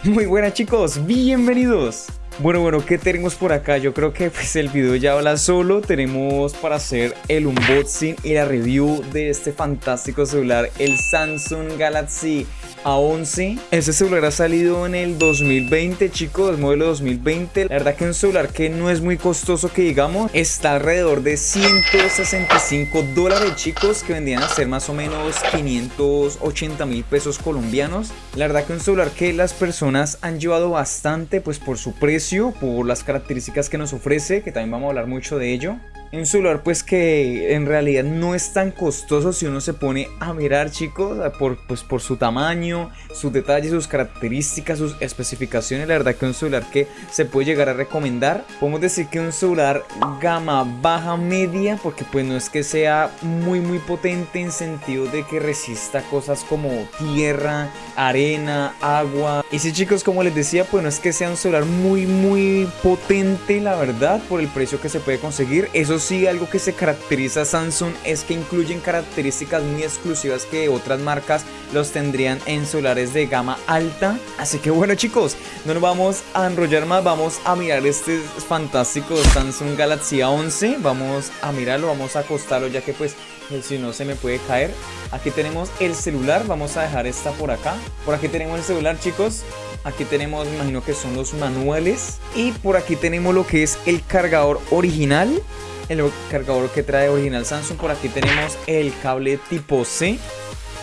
Muy buenas chicos, bienvenidos. Bueno, bueno, ¿qué tenemos por acá? Yo creo que pues el video ya habla solo. Tenemos para hacer el unboxing y la review de este fantástico celular, el Samsung Galaxy A11. Este celular ha salido en el 2020, chicos, modelo 2020. La verdad que un celular que no es muy costoso que digamos. Está alrededor de 165 dólares, chicos, que vendrían a ser más o menos 580 mil pesos colombianos. La verdad que un celular que las personas han llevado bastante, pues por su precio por las características que nos ofrece, que también vamos a hablar mucho de ello. Un celular pues que en realidad no es tan costoso si uno se pone a mirar chicos por, pues, por su tamaño, sus detalles, sus características, sus especificaciones. La verdad que un celular que se puede llegar a recomendar Podemos decir que un celular gama baja media porque pues no es que sea muy muy potente en sentido de que resista cosas como tierra, arena, agua. Y si chicos como les decía pues no es que sea un celular muy muy potente la verdad por el precio que se puede conseguir. Eso sí, algo que se caracteriza a Samsung es que incluyen características muy exclusivas que otras marcas los tendrían en celulares de gama alta. Así que bueno chicos, no nos vamos a enrollar más, vamos a mirar este fantástico Samsung Galaxy A11. Vamos a mirarlo, vamos a acostarlo ya que pues eh, si no se me puede caer. Aquí tenemos el celular, vamos a dejar esta por acá. Por aquí tenemos el celular chicos. Aquí tenemos, me imagino que son los manuales. Y por aquí tenemos lo que es el cargador original el cargador que trae original Samsung. Por aquí tenemos el cable tipo C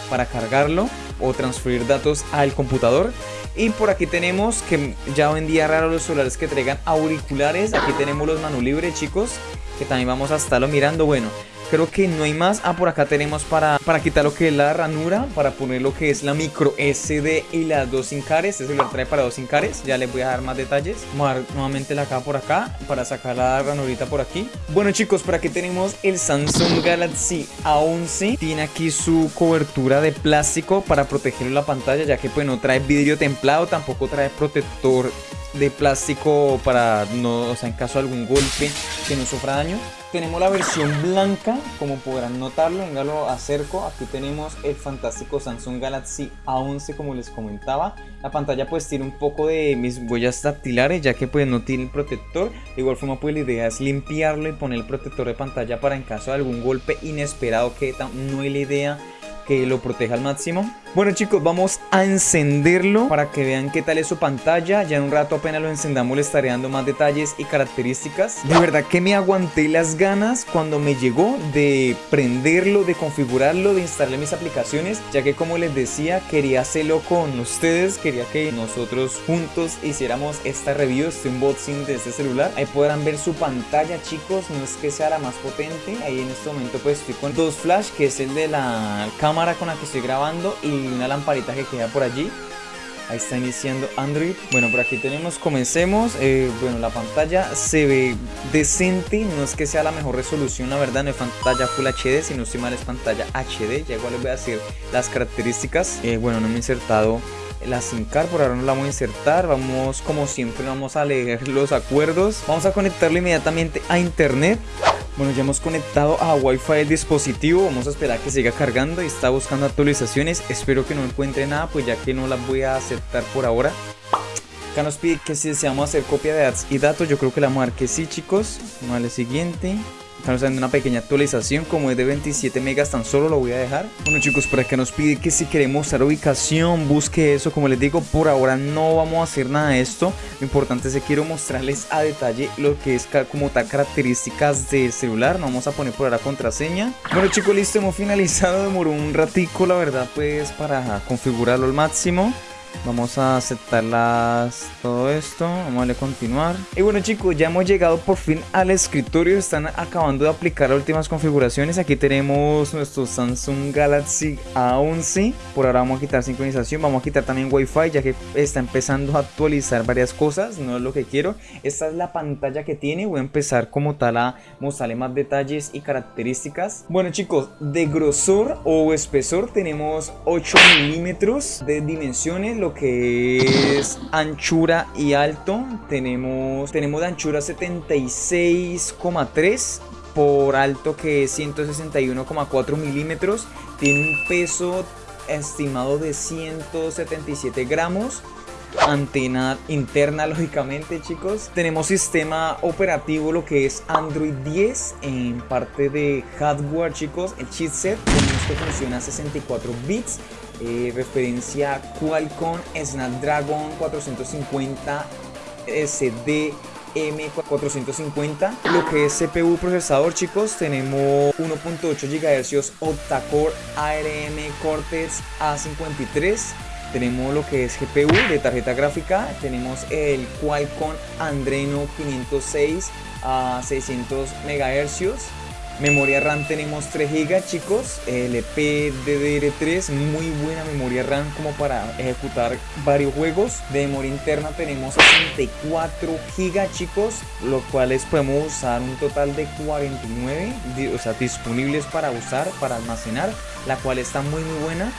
para cargarlo o transferir datos al computador. Y por aquí tenemos que ya hoy en día raro los celulares que traigan auriculares. Aquí tenemos los manu libre chicos, que también vamos a estarlo mirando. Bueno, Creo que no hay más. Ah, por acá tenemos para, para quitar lo que es la ranura, para poner lo que es la micro SD y las dos sin cares. Este lo trae para dos sin cares. Ya les voy a dar más detalles. Vamos a dar nuevamente la acá por acá para sacar la ranurita por aquí. Bueno chicos, por aquí tenemos el Samsung Galaxy A11. Tiene aquí su cobertura de plástico para proteger la pantalla, ya que pues no trae vidrio templado, tampoco trae protector de plástico para no, o sea, en caso de algún golpe que no sufra daño. Tenemos la versión blanca, como podrán notarlo, venga lo acerco, aquí tenemos el fantástico Samsung Galaxy A11 como les comentaba. La pantalla pues tiene un poco de mis huellas dactilares ya que pues no tiene el protector. De igual forma pues la idea es limpiarlo y poner el protector de pantalla para en caso de algún golpe inesperado que no hay la idea que lo proteja al máximo. Bueno chicos, vamos a encenderlo para que vean qué tal es su pantalla. Ya en un rato apenas lo encendamos le estaré dando más detalles y características. De verdad que me aguanté las ganas cuando me llegó de prenderlo, de configurarlo, de instalarle mis aplicaciones. Ya que como les decía, quería hacerlo con ustedes. Quería que nosotros juntos hiciéramos esta review, este unboxing de este celular. Ahí podrán ver su pantalla chicos, no es que sea la más potente. Ahí en este momento pues estoy con dos flash, que es el de la cámara con la que estoy grabando y una lamparita que queda por allí. Ahí está iniciando Android. Bueno, por aquí tenemos, comencemos. Eh, bueno, la pantalla se ve decente. No es que sea la mejor resolución, la verdad. No es pantalla Full HD, sino si mal es pantalla HD. Ya igual les voy a decir las características. Eh, bueno, no me he insertado la SIM card, por ahora no la voy a insertar. Vamos, como siempre, vamos a leer los acuerdos. Vamos a conectarlo inmediatamente a internet. Bueno, ya hemos conectado a Wi-Fi el dispositivo. Vamos a esperar que siga cargando y está buscando actualizaciones. Espero que no encuentre nada, pues ya que no las voy a aceptar por ahora. Acá nos pide que si deseamos hacer copia de ads y datos, yo creo que la vamos a sí, chicos. Vale, siguiente. Estamos haciendo una pequeña actualización, como es de 27 megas tan solo lo voy a dejar. Bueno chicos, por acá nos pide que si queremos mostrar ubicación, busque eso. Como les digo, por ahora no vamos a hacer nada de esto. Lo importante es que quiero mostrarles a detalle lo que es como tal características del celular. No vamos a poner por ahora contraseña. Bueno chicos, listo, hemos finalizado. Demoró un ratico, la verdad, pues para configurarlo al máximo. Vamos a aceptarlas todo esto. Vamos a darle continuar. Y bueno chicos, ya hemos llegado por fin al escritorio. Están acabando de aplicar las últimas configuraciones. Aquí tenemos nuestro Samsung Galaxy A11. Por ahora vamos a quitar sincronización. Vamos a quitar también Wi-Fi ya que está empezando a actualizar varias cosas. No es lo que quiero. Esta es la pantalla que tiene. Voy a empezar como tal a mostrarle más detalles y características. Bueno chicos, de grosor o espesor tenemos 8 milímetros de dimensiones que es anchura y alto. Tenemos, tenemos de anchura 76,3 por alto que es 161,4 milímetros. Tiene un peso estimado de 177 gramos. Antena interna lógicamente chicos. Tenemos sistema operativo lo que es Android 10 en parte de hardware chicos el chipset. Que funciona a 64 bits eh, referencia Qualcomm Snapdragon 450 SD M450 lo que es CPU procesador chicos tenemos 1.8 GHz octa-core ARM Cortex A53 tenemos lo que es GPU de tarjeta gráfica. Tenemos el Qualcomm Andreno 506 a 600 MHz Memoria RAM tenemos 3 GB chicos, LP DDR3, muy buena memoria RAM como para ejecutar varios juegos. De memoria interna tenemos 64 GB chicos, los cuales podemos usar un total de 49, o sea, disponibles para usar, para almacenar, la cual está muy muy buena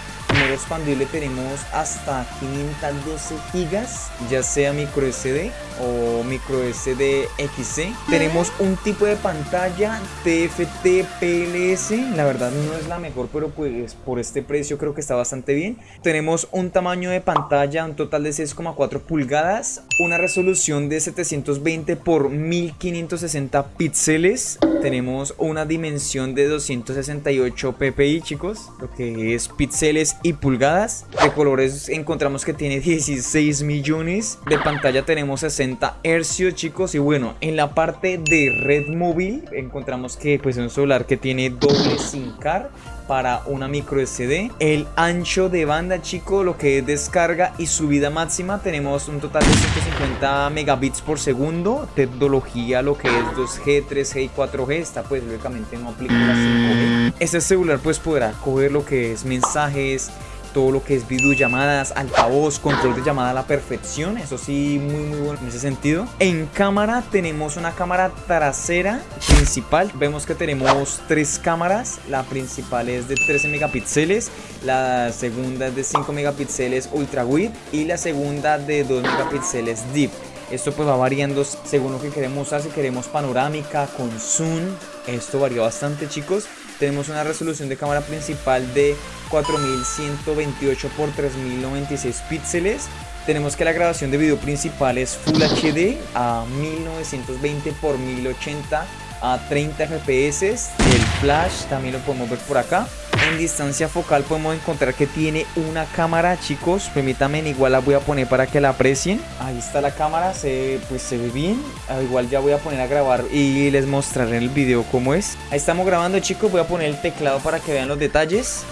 expandible tenemos hasta 512 gigas, ya sea micro SD o micro SD XC. Tenemos un tipo de pantalla TFT PLS, la verdad no es la mejor, pero pues por este precio creo que está bastante bien. Tenemos un tamaño de pantalla, un total de 6,4 pulgadas, una resolución de 720 por 1560 píxeles. Tenemos una dimensión de 268 ppi, chicos, lo que es píxeles y pulgadas. De colores encontramos que tiene 16 millones. De pantalla tenemos 60 hercios, chicos. Y bueno, en la parte de red móvil encontramos que pues es un celular que tiene doble SIM card para una micro SD. El ancho de banda, chicos, lo que es descarga y subida máxima, tenemos un total de 150 megabits por segundo. Tecnología, lo que es 2G, 3G y 4G, está pues lógicamente no aplica la 5G. Este celular pues podrá coger lo que es mensajes, todo lo que es videollamadas, altavoz, control de llamada a la perfección, eso sí, muy muy bueno en ese sentido. En cámara tenemos una cámara trasera principal, vemos que tenemos tres cámaras, la principal es de 13 megapíxeles, la segunda es de 5 megapíxeles ultra wide y la segunda de 2 megapíxeles deep. Esto pues va variando según lo que queremos usar, si queremos panorámica, con zoom, esto varía bastante chicos. Tenemos una resolución de cámara principal de 4128 x 3096 píxeles. Tenemos que la grabación de video principal es Full HD a 1920 x 1080 a 30 fps. El flash también lo podemos ver por acá. En distancia focal podemos encontrar que tiene una cámara, chicos. Permítanme, igual la voy a poner para que la aprecien. Ahí está la cámara, se, pues se ve bien. Igual ya voy a poner a grabar y les mostraré en el video cómo es. Ahí estamos grabando, chicos. Voy a poner el teclado para que vean los detalles.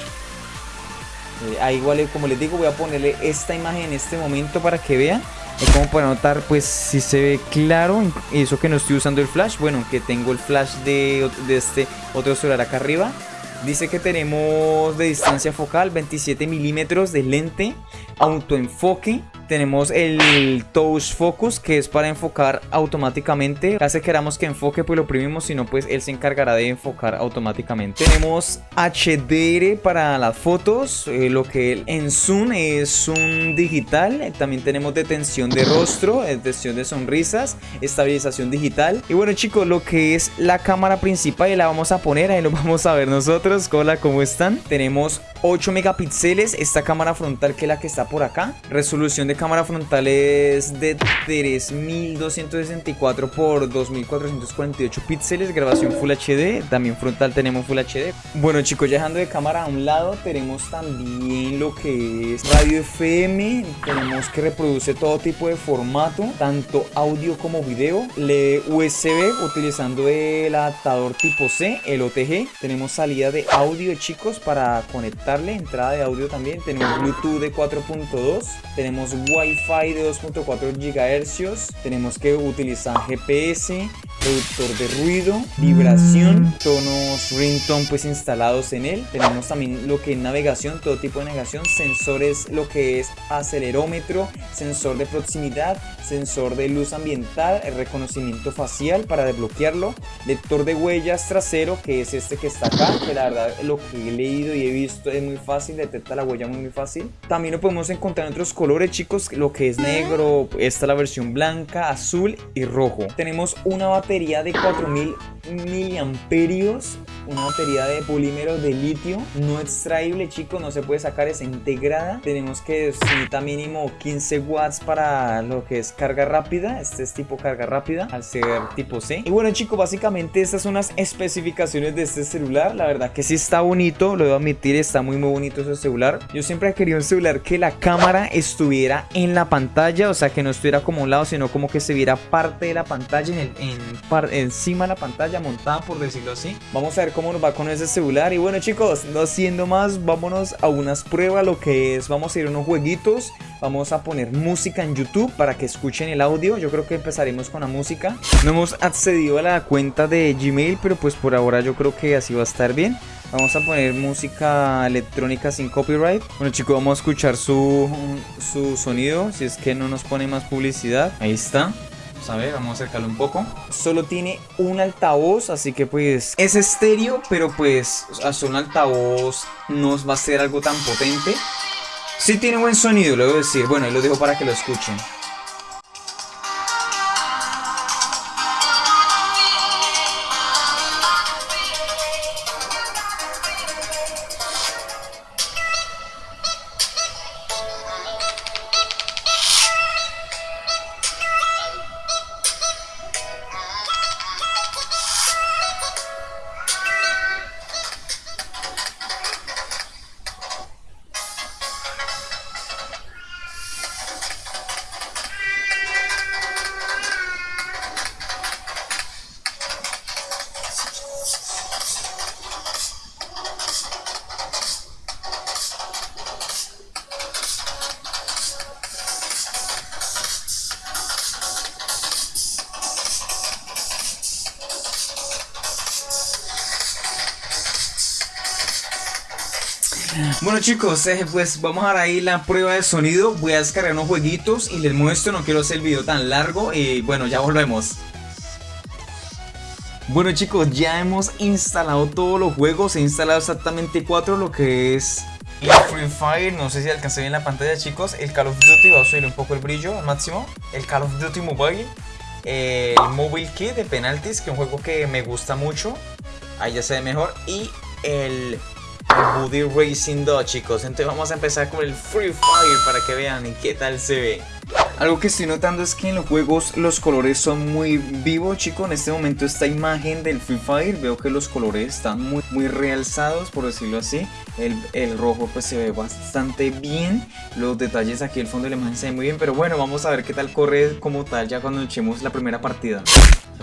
Eh, ahí igual, eh, como les digo, voy a ponerle esta imagen en este momento para que vean. Y como para notar, pues si se ve claro. Eso que no estoy usando el flash. Bueno, que tengo el flash de, de este otro celular acá arriba. Dice que tenemos de distancia focal 27 milímetros de lente, autoenfoque, tenemos el Touch Focus que es para enfocar automáticamente. Hace queramos que enfoque pues lo oprimimos, si no pues él se encargará de enfocar automáticamente. Tenemos HDR para las fotos, eh, lo que en Zoom es un digital. También tenemos detención de rostro, detención de sonrisas, estabilización digital. Y bueno chicos, lo que es la cámara principal la vamos a poner, ahí lo vamos a ver nosotros. Hola, ¿cómo están? Tenemos 8 megapíxeles, esta cámara frontal que es la que está por acá. Resolución de cámara frontal es de 3264 por 2448 píxeles, grabación Full HD, también frontal tenemos Full HD. Bueno chicos, ya dejando de cámara a un lado, tenemos también lo que es radio FM, tenemos que reproduce todo tipo de formato, tanto audio como video, le USB utilizando el adaptador tipo C, el OTG, tenemos salida de audio chicos para conectarle, entrada de audio también, tenemos Bluetooth de 4.2, tenemos Wi-Fi de 2.4 GHz, tenemos que utilizar GPS, reductor de ruido, vibración, tonos ringtone pues instalados en él. Tenemos también lo que es navegación, todo tipo de navegación, sensores, lo que es acelerómetro, sensor de proximidad, sensor de luz ambiental, el reconocimiento facial para desbloquearlo, lector de huellas trasero que es este que está acá, que la verdad lo que he leído y he visto es muy fácil, detecta la huella muy, muy fácil. También lo podemos encontrar en otros colores chicos, lo que es negro, esta es la versión blanca, azul y rojo. Tenemos una batería de 4000 miliamperios una batería de polímero de litio no extraíble, chicos, no se puede sacar, es integrada. Tenemos que necesita mínimo 15 watts para lo que es carga rápida. Este es tipo carga rápida, al ser tipo C. Y bueno, chicos, básicamente estas son las especificaciones de este celular. La verdad que sí está bonito, lo debo admitir, está muy muy bonito ese celular. Yo siempre querido un celular que la cámara estuviera en la pantalla, o sea, que no estuviera como a un lado, sino como que se viera parte de la pantalla, en, en encima de la pantalla, montada por decirlo así. Vamos a ver cómo nos va con ese celular. Y bueno, chicos, no siendo más, vámonos a unas pruebas, lo que es, vamos a ir a unos jueguitos. Vamos a poner música en YouTube para que escuchen el audio. Yo creo que empezaremos con la música. No hemos accedido a la cuenta de Gmail, pero pues por ahora yo creo que así va a estar bien. Vamos a poner música electrónica sin copyright. Bueno chicos, vamos a escuchar su, su sonido, si es que no nos pone más publicidad. Ahí está. A ver, vamos a acercarlo un poco. Solo tiene un altavoz, así que pues es estéreo, pero pues a un altavoz no va a ser algo tan potente. Sí tiene buen sonido, lo debo decir. Bueno, ahí lo dejo para que lo escuchen. Bueno chicos, eh, pues vamos a dar ahí la prueba de sonido. Voy a descargar unos jueguitos y les muestro. No quiero hacer el video tan largo. Y bueno, ya volvemos. Bueno chicos, ya hemos instalado todos los juegos, he instalado exactamente cuatro, lo que es el Free Fire, no sé si alcancé bien la pantalla chicos, el Call of Duty, va a subir un poco el brillo al máximo, el Call of Duty Mobile, el Mobile Kit de penaltis, que es un juego que me gusta mucho, ahí ya se ve mejor, y el Buddy Racing 2 chicos. Entonces vamos a empezar con el Free Fire para que vean qué tal se ve algo que estoy notando es que en los juegos los colores son muy vivos, chicos. En este momento esta imagen del Free Fire, veo que los colores están muy, muy realzados, por decirlo así. El, el, rojo pues se ve bastante bien. Los detalles aquí el fondo de la imagen se ven muy bien. Pero bueno, vamos a ver qué tal corre como tal ya cuando echemos la primera partida.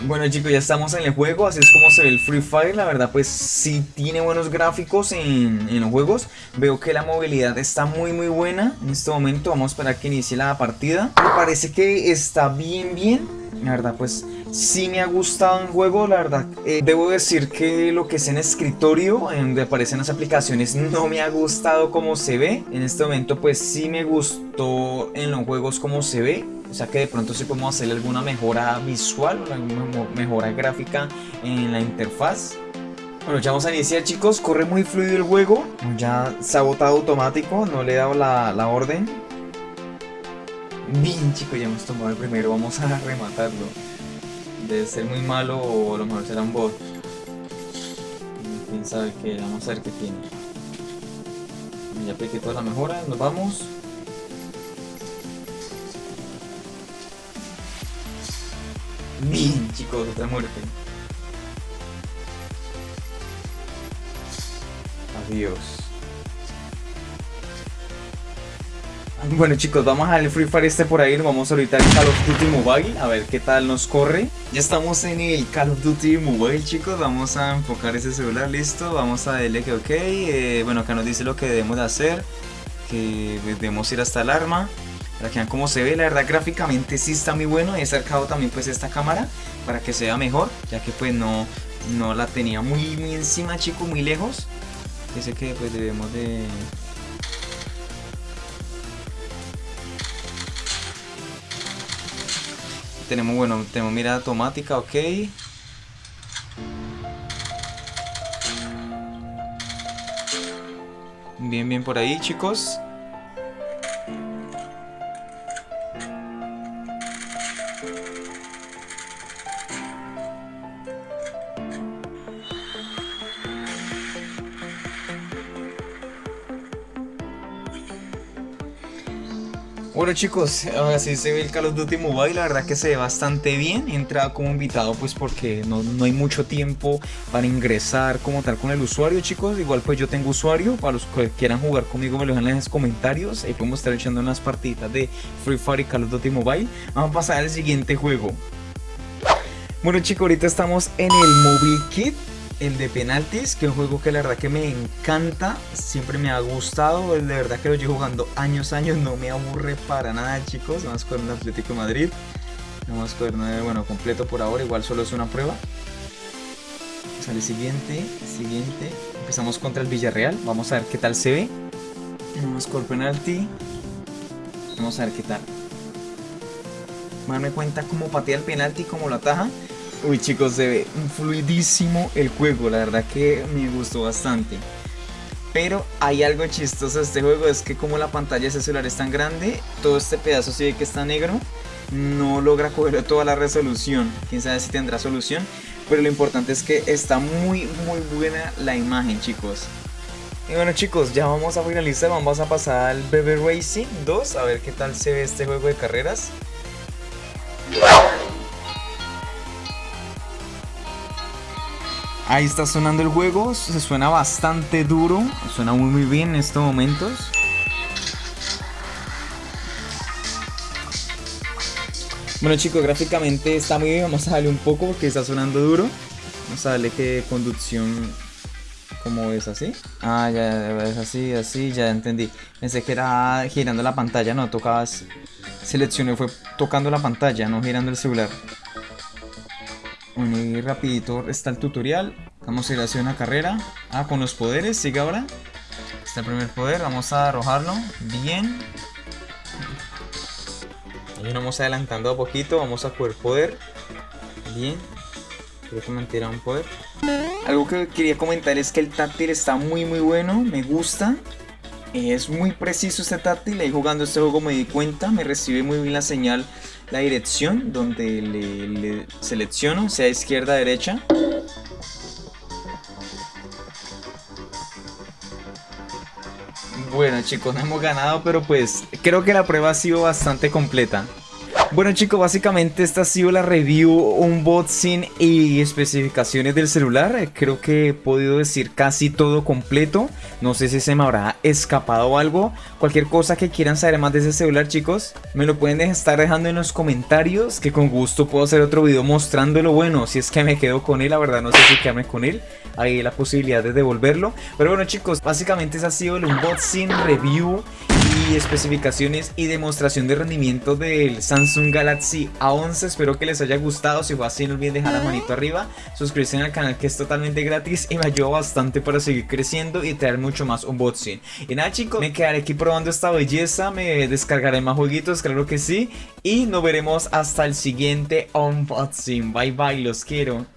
Bueno chicos, ya estamos en el juego, así es como se ve el Free Fire, la verdad pues sí tiene buenos gráficos en, en, los juegos Veo que la movilidad está muy muy buena En este momento vamos a esperar que inicie la partida Me parece que está bien bien. La verdad pues sí me ha gustado el juego, la verdad. Eh, Debo decir que lo que es en escritorio, en donde aparecen las aplicaciones No me ha gustado como se ve. En este momento pues sí me gustó en los juegos como se ve. O sea que de pronto sí podemos hacerle alguna mejora visual o alguna mejora gráfica en la interfaz. Bueno, ya vamos a iniciar chicos, corre muy fluido el juego, ya se ha botado automático, no le he dado la, la orden. Bien chicos, ya hemos tomado el primero, vamos a rematarlo. Debe ser muy malo o a lo mejor será un bot. Quién sabe qué, vamos a ver qué tiene. Ya apliqué toda la mejora, nos vamos. Bien, chicos, otra muerte. Adiós. Bueno chicos, vamos al Free Fire este por ahí, vamos ahorita al Call of Duty Mobile, a ver qué tal nos corre. Ya estamos en el Call of Duty Mobile chicos, vamos a enfocar ese celular, listo, vamos a darle que ok, eh, bueno acá nos dice lo que debemos de hacer, que debemos ir hasta el arma. Para que vean cómo se ve, la verdad gráficamente sí está muy bueno. He acercado también pues esta cámara para que se vea mejor, ya que pues no, no la tenía muy, muy encima chico, muy lejos. Dice que pues debemos de... Tenemos, bueno, tenemos mirada automática, ok. Bien, bien por ahí chicos. Bueno chicos, así se ve el Call of Duty Mobile, la verdad que se ve bastante bien, entra como invitado pues porque no, no, hay mucho tiempo para ingresar como tal con el usuario chicos, igual pues yo tengo usuario, para los que quieran jugar conmigo me lo dejan en los comentarios, ahí podemos estar echando unas partiditas de Free Fire y Call of Duty Mobile, vamos a pasar al siguiente juego. Bueno chicos, ahorita estamos en el Mobile Kit el de penaltis, que es un juego que la verdad que me encanta, siempre me ha gustado, de verdad que lo llevo jugando años, años, no me aburre para nada chicos, vamos con el Atlético Madrid, vamos con el bueno, completo por ahora, igual solo es una prueba. Sale siguiente, siguiente, empezamos contra el Villarreal, vamos a ver qué tal se ve, vamos con penalti, vamos a ver qué tal. Me cuenta cómo patea el penalti, cómo lo ataja. Uy chicos, se ve fluidísimo el juego, la verdad que me gustó bastante. Pero hay algo chistoso de este juego, es que como la pantalla de ese celular es tan grande, todo este pedazo se ve que está negro, no logra coger toda la resolución. Quién sabe si tendrá solución, pero lo importante es que está muy muy buena la imagen chicos. Y bueno chicos, ya vamos a finalizar, vamos a pasar al BB Racing 2, a ver qué tal se ve este juego de carreras. Ahí está sonando el juego, se suena bastante duro, suena muy muy bien en estos momentos. Bueno chicos, gráficamente está muy bien, vamos a darle un poco porque está sonando duro. Vamos a darle que conducción como es así. Ah, ya es así, así, ya entendí. Pensé que era girando la pantalla, no, tocabas, seleccioné, fue tocando la pantalla, no girando el celular. Bueno, y rapidito está el tutorial. Vamos a ir hacia una carrera. Ah, con los poderes, sigue ahora. Está el primer poder, vamos a arrojarlo. Bien. Ahí vamos adelantando a poquito, vamos a coger poder. Bien. Creo que me un poder. Algo que quería comentar es que el táctil está muy muy bueno, me gusta. Es muy preciso este táctil, ahí jugando este juego me di cuenta, me recibe muy bien la señal la dirección donde le, selecciono, sea izquierda, derecha. Bueno chicos, no hemos ganado, pero pues creo que la prueba ha sido bastante completa. Bueno chicos, básicamente esta ha sido la review, unboxing y especificaciones del celular. Creo que he podido decir casi todo completo. No sé si se me habrá escapado algo. Cualquier cosa que quieran saber más de ese celular chicos, me lo pueden estar dejando en los comentarios. Que con gusto puedo hacer otro video mostrándolo. Bueno, si es que me quedo con él, la verdad no sé si quedarme con él. Hay la posibilidad de devolverlo. Pero bueno chicos, básicamente ese ha sido el unboxing, review y especificaciones y demostración de rendimiento del Samsung Galaxy A11 Espero que les haya gustado, si fue así no olviden dejar la manito arriba Suscribirse al canal que es totalmente gratis y me ayuda bastante para seguir creciendo y traer mucho más unboxing. Y nada chicos, me quedaré aquí probando esta belleza, me descargaré más jueguitos, claro que sí. Y nos veremos hasta el siguiente unboxing, bye bye, los quiero